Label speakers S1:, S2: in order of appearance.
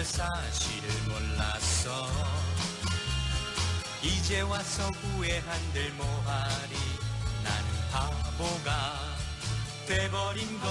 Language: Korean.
S1: 그 사실을 몰랐어. 이제 와서 후회한들 뭐하리? 나는 바보가 돼버린 걸.